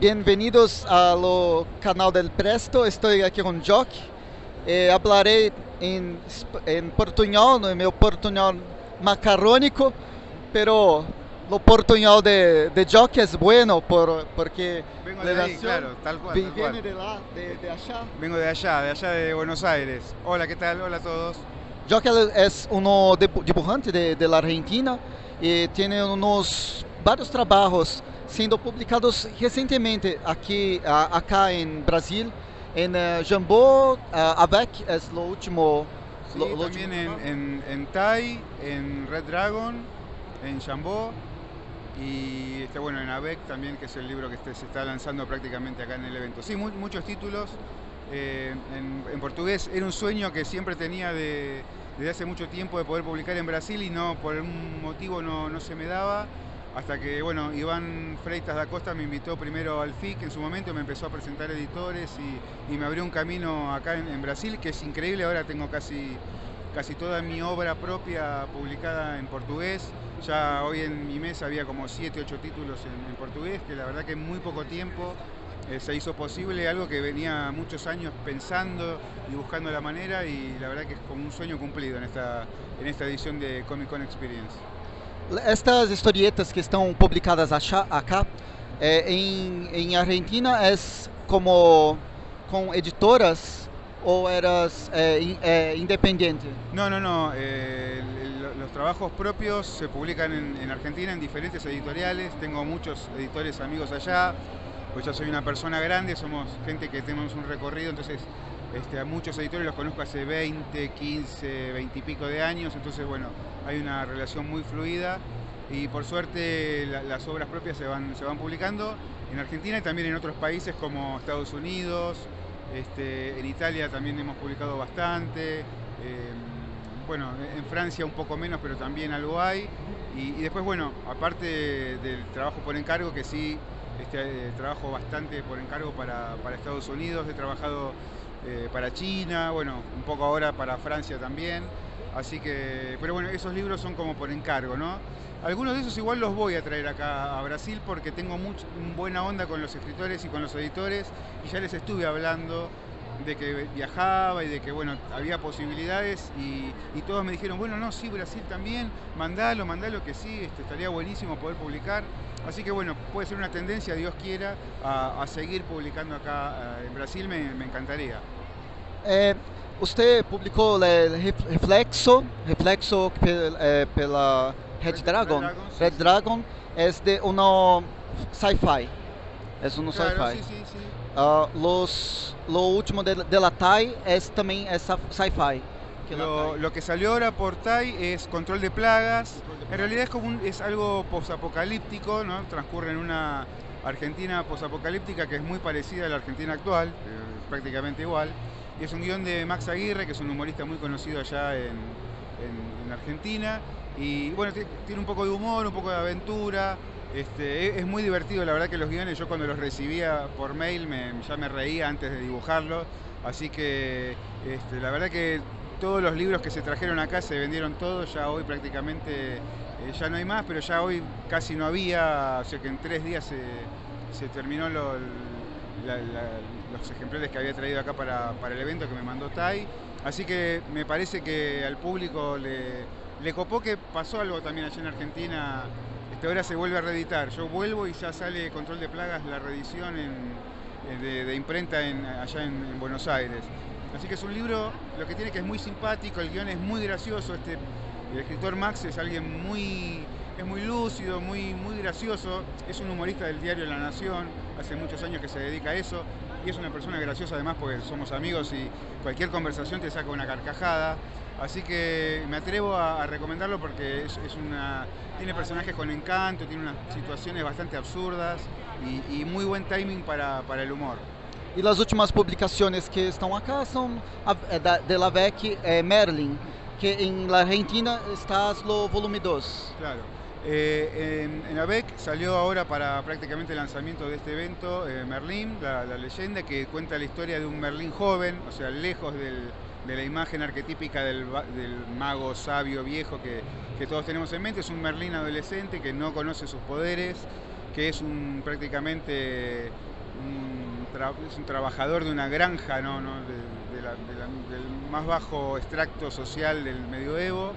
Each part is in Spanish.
Bienvenidos al canal del Presto, estoy aquí con Jock. Eh, hablaré en, en portuñol, no meu portuñol macarrónico, pero lo portuñol de, de Jock es bueno por, porque Vengo de ahí, claro, tal cual, tal viene cual. de, la, de, de allá. Vengo de allá, de allá de Buenos Aires. Hola, ¿qué tal? Hola a todos. Jock es uno dibu- dibujante de, de la Argentina y tiene unos varios trabajos siendo publicados recientemente aquí, a- acá en Brasil. En eh, Jambô, eh, Avec es lo último. Sí, lo- lo también último en, en, en Thai, en Red Dragon, en Jambó y este, bueno, en ABEC también, que es el libro que este- se está lanzando prácticamente acá en el evento. Sí, mu- muchos títulos eh, en, en portugués. Era un sueño que siempre tenía de- desde hace mucho tiempo de poder publicar en Brasil y no por algún motivo no, no se me daba. Hasta que, bueno, Iván Freitas da Costa me invitó primero al FIC en su momento, me empezó a presentar editores y, me abrió un camino acá en, en Brasil, que es increíble. Ahora tengo casi, casi toda mi obra propia publicada en portugués. Ya hoy en mi mesa había como 7, 8 títulos en, en portugués, que la verdad que en muy poco tiempo eh, se hizo posible, algo que venía muchos años pensando y buscando la manera y la verdad que es como un sueño cumplido en esta, en esta edición de Comic Con Experience. Estas historietas que estão publicadas acá eh, em, em Argentina é como com editoras ou eras eh, in- independente? No, no, no. eh, los trabajos propios se publican en, en Argentina en diferentes editoriales. Tengo muchos editores amigos allá. Pues ya soy una persona grande, somos gente que tenemos un recorrido, entonces este, a muchos editores los conozco hace 20, 15, 20 y pico de años. Entonces, bueno, hay una relación muy fluida y por suerte la- las obras propias se van, se van publicando en Argentina y también en otros países como Estados Unidos, este, en Italia también hemos publicado bastante. eh, bueno, en Francia un poco menos, pero también algo hay. Y, después, bueno, aparte del trabajo por encargo, que sí, este, trabajo bastante por encargo para Estados Unidos, he trabajado eh, para China, bueno, un poco ahora para Francia también. Así que, pero bueno, esos libros son como por encargo, ¿no? Algunos de esos igual los voy a traer acá a Brasil porque tengo much- buena onda con los escritores y con los editores y ya les estuve hablando de que viajaba y de que bueno, había posibilidades y, y todos me dijeron, bueno, no, sí, Brasil también, mandalo, mandalo que sí, este, estaría buenísimo poder publicar. Así que bueno, puede ser una tendencia, Dios quiera, a, a seguir publicando acá eh, en Brasil, me, me encantaría. Eh, usted publicou Reflexo, Reflexo pel- eh, pela Red Red- Dragon. Dragon, sí, Red sí. Dragon é de uno sci-fi. Es uno Claro, sci-fi. sí. Ah, los, lo último de, de la TAI es también es sci- sci-fi. Que Lo, que salió ahora por TAI es Control de Plagas. En realidad es, como un- es algo posapocalíptico, ¿no? Transcurre en una Argentina posapocalíptica que es muy parecida a la Argentina actual, eh, prácticamente igual. Y es un guion de Max Aguirre, que es un humorista muy conocido allá en, en- en Argentina. Y bueno, ti- tiene un poco de humor, un poco de aventura. Este, es, es muy divertido, la verdad que los guiones yo cuando los recibía por mail me- ya me reía antes de dibujarlos. Así que este, la verdad que todos los libros que se trajeron acá se vendieron todos, ya hoy prácticamente eh, ya no hay más, pero ya hoy casi no había, o sea que en tres días se, terminó los ejemplares que había traído acá para, el evento que me mandó Tai. Así que me parece que al público le, copó que pasó algo también allá en Argentina. Este, ahora se vuelve a reeditar. Yo vuelvo y ya sale Control de Plagas, la reedición eh, de, imprenta en- allá en Buenos Aires. Así que es un libro, lo que tiene que es muy simpático, el guion es muy gracioso. Este, el escritor Max es alguien muy, es muy lúcido, muy, muy gracioso. Es un humorista del diario La Nación, hace muchos años que se dedica a eso. Y es una persona graciosa además porque somos amigos y cualquier conversación te saca una carcajada. Así que me atrevo a, recomendarlo porque es una, tiene personajes con encanto, tiene unas situaciones bastante absurdas y, y muy buen timing para, para el humor. E as últimas publicações que estão acá são de la VEC Merlin, que em la Argentina está no volume 2. Claro. Eh, en, en ABEC salió ahora para prácticamente el lanzamiento de este evento eh, Merlín, la, la leyenda que cuenta la historia de un Merlín joven, o sea, lejos de la imagen arquetípica del, del mago sabio viejo que, que todos tenemos en mente. Es un Merlín adolescente que no conoce sus poderes, que es un prácticamente es un trabajador de una granja, ¿no? del más bajo extracto social del medioevo.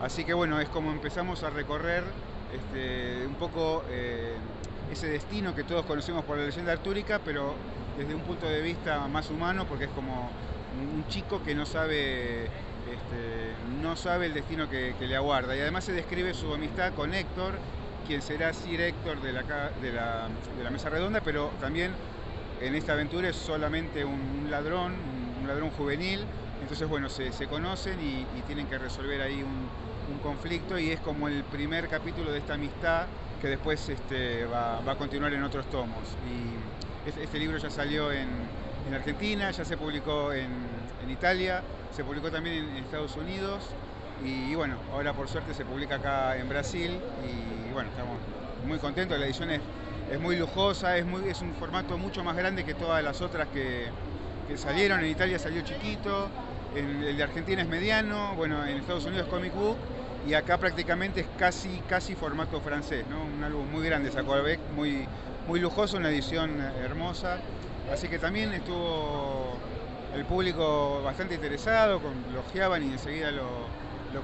Así que bueno, es como empezamos a recorrer este, un poco eh, ese destino que todos conocemos por la leyenda artúrica, pero desde un punto de vista más humano, porque es como un chico que no sabe, este, no sabe el destino que, le aguarda. Y además se describe su amistad con Héctor, quien será Sir Héctor de la, de la, Mesa Redonda, pero también en esta aventura es solamente un, ladrón, un, ladrón juvenil. Entonces, bueno, se, conocen y, tienen que resolver ahí un, conflicto y es como el primer capítulo de esta amistad que después este, va, a continuar en otros tomos. Y este, este libro ya salió en, Argentina, ya se publicó en, Italia, se publicó también en, Estados Unidos y, bueno, ahora por suerte se publica acá en Brasil y bueno, estamos muy contentos, la edición es, muy lujosa, es, muy, es un formato mucho más grande que todas las otras que, salieron, en Italia salió chiquito, el de Argentina es mediano, bueno, en Estados Unidos es comic book y acá prácticamente es casi, casi formato francés, ¿no? un álbum muy grande sacó Albec, muy, muy lujoso, una edición hermosa, así que también estuvo el público bastante interesado, lo ojeaban y enseguida lo,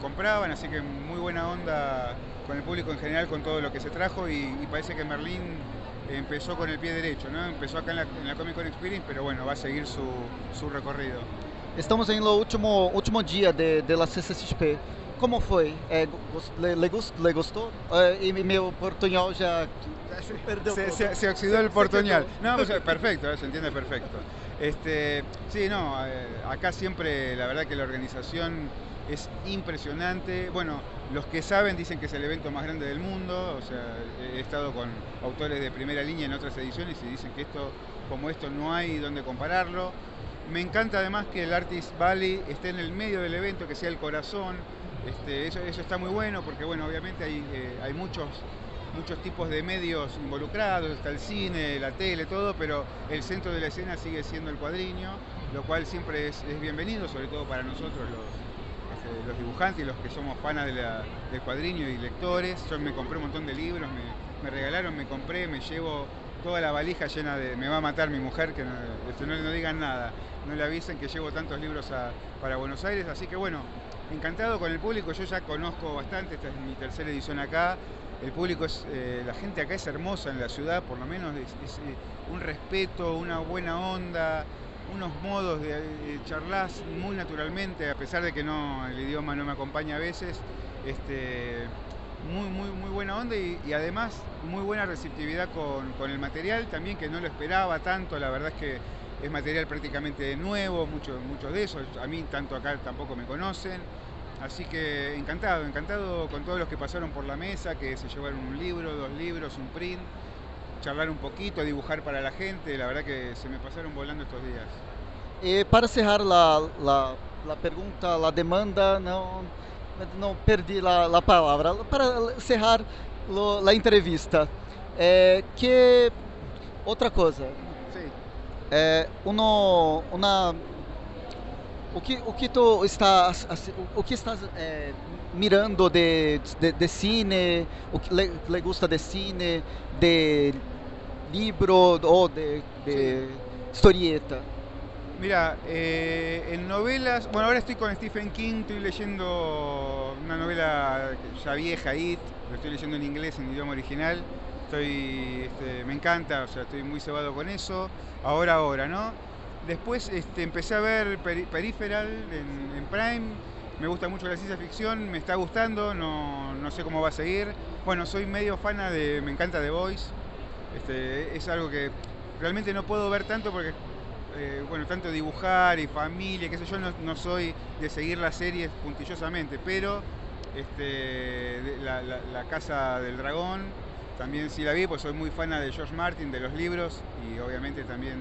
compraban, así que muy buena onda con el público en general con todo lo que se trajo y, parece que Merlín empezó con el pie derecho, ¿no? empezó acá en la, Comic Con Experience, pero bueno, va a seguir su, recorrido. Estamos en el último, último día de, de la CCXP. como foi? É, le, le, le gostou? Uh, e meu portuñol já se perdeu. Se, se, se oxidó el portuñol. No, pues, perfecto, se entiende perfecto. Este, sí, no, eh, acá siempre la verdad que la organización es impresionante. Bueno, los que saben dicen que es el evento más grande del mundo, o sea, he estado con autores de primera línea en otras ediciones y dicen que esto, como esto no hay donde compararlo. Me encanta además que el Artist Valley esté en el medio del evento, que sea el corazón, este, eso, está muy bueno porque bueno, obviamente hay, eh, hay muchos, muchos tipos de medios involucrados, está el cine, la tele, todo, pero el centro de la escena sigue siendo el cuadriño, lo cual siempre es, bienvenido, sobre todo para nosotros los, los dibujantes y los que somos fanas del cuadriño y lectores. Yo me compré un montón de libros, me, regalaron, me compré, me llevo toda la valija llena de... Me va a matar mi mujer, que no, este, no, digan nada, no le avisen que llevo tantos libros para Buenos Aires, así que bueno, encantado con el público, yo ya conozco bastante, esta es mi tercera edición acá, el público es, eh, la gente acá es hermosa en la ciudad, por lo menos es, eh, un respeto, una buena onda, unos modos de, charlar muy naturalmente, a pesar de que no, el idioma no me acompaña a veces, este, muy, muy, muy buena onda y, además muy buena receptividad con, con, el material, también que no lo esperaba tanto, la verdad es que es material prácticamente nuevo, muchos mucho de eso, a mí tanto acá tampoco me conocen, así que encantado, encantado con todos los que pasaron por la mesa, que se llevaron un libro, dos libros, un print, charlar un poquito, dibujar para la gente, la verdad que se me pasaron volando estos días. E para cerrar la, la, la pergunta, la demanda, não, não perdi la, la palavra. Para cerrar lo, la entrevista, é, que outra coisa, é, uno, uma, o que o que tu está o que estás é, mirando de, de, de, cine o que le, le, gusta de cine de libro ou de, de historieta Mira, eh, en novelas, bueno, ahora estoy con Stephen King, estoy leyendo una novela ya vieja, It, lo estoy leyendo en inglés, en idioma original, estoy, este, me encanta, o sea, estoy muy cebado con eso, ahora, ahora, ¿no? Después este, empecé a ver Peripheral en, Prime, me gusta mucho la ciencia ficción, me está gustando, no, no, sé cómo va a seguir. Bueno, soy medio fana de, me encanta The Voice, este, es algo que realmente no puedo ver tanto porque, eh, bueno, tanto dibujar y familia, qué sé yo, no, soy de seguir las series puntillosamente, pero este, la Casa del Dragón, también sí la vi, pues soy muy fana de George Martin, de los libros y obviamente también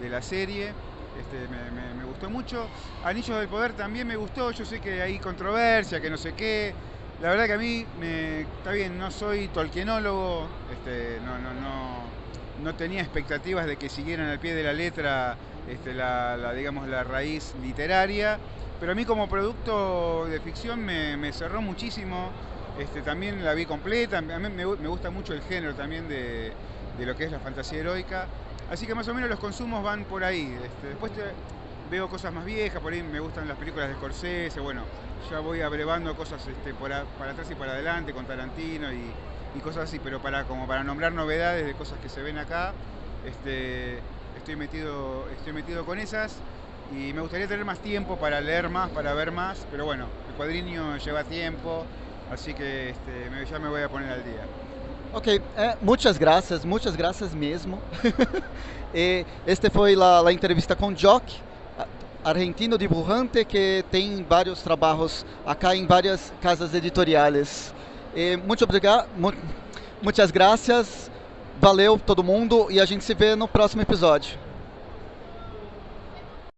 de la serie. Este, me, gustó mucho. Anillos del Poder también me gustó, yo sé que hay controversia, que no sé qué. La verdad que a mí, me, está bien, no soy tolkienólogo, este, no, no, no, no tenía expectativas de que siguieran al pie de la letra este, la, digamos, la raíz literaria, pero a mí como producto de ficción me, me cerró muchísimo este, también la vi completa, a mí me, gusta mucho el género también de, lo que es la fantasía heroica. Así que más o menos los consumos van por ahí. Después veo cosas más viejas, por ahí me gustan las películas de Scorsese, bueno, ya voy abrevando cosas este, para atrás y para adelante con Tarantino y, cosas así, pero para como para nombrar novedades de cosas que se ven acá, este, estoy metido, estoy metido con esas y me gustaría tener más tiempo para leer más, para ver más, pero bueno, el cuadrinho lleva tiempo, así que este, ya me voy a poner al día. Ok, eh, muchas gracias, muchas gracias mesmo. Eh, este foi a entrevista com Jock, argentino dibujante que tem vários trabalhos acá em várias casas editoriais. E muito obrigado, mu muitas graças, valeu todo mundo e a gente se vê no próximo episódio.